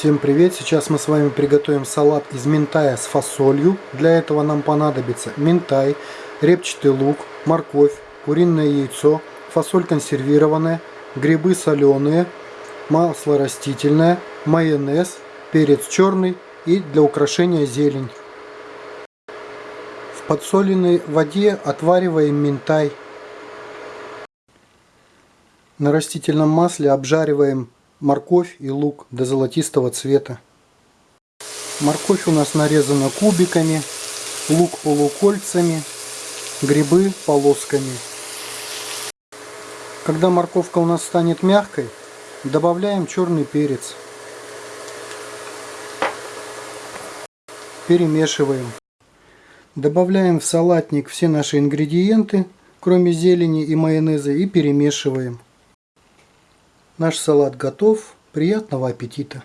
Всем привет! Сейчас мы с вами приготовим салат из минтая с фасолью. Для этого нам понадобится минтай, репчатый лук, морковь, куриное яйцо, фасоль консервированная, грибы соленые, масло растительное, майонез, перец черный и для украшения зелень. В подсоленной воде отвариваем минтай. На растительном масле обжариваем морковь и лук до золотистого цвета. Морковь у нас нарезана кубиками, лук полукольцами, грибы полосками. Когда морковка у нас станет мягкой, добавляем черный перец. Перемешиваем. Добавляем в салатник все наши ингредиенты, кроме зелени и майонеза, и перемешиваем. Наш салат готов. Приятного аппетита!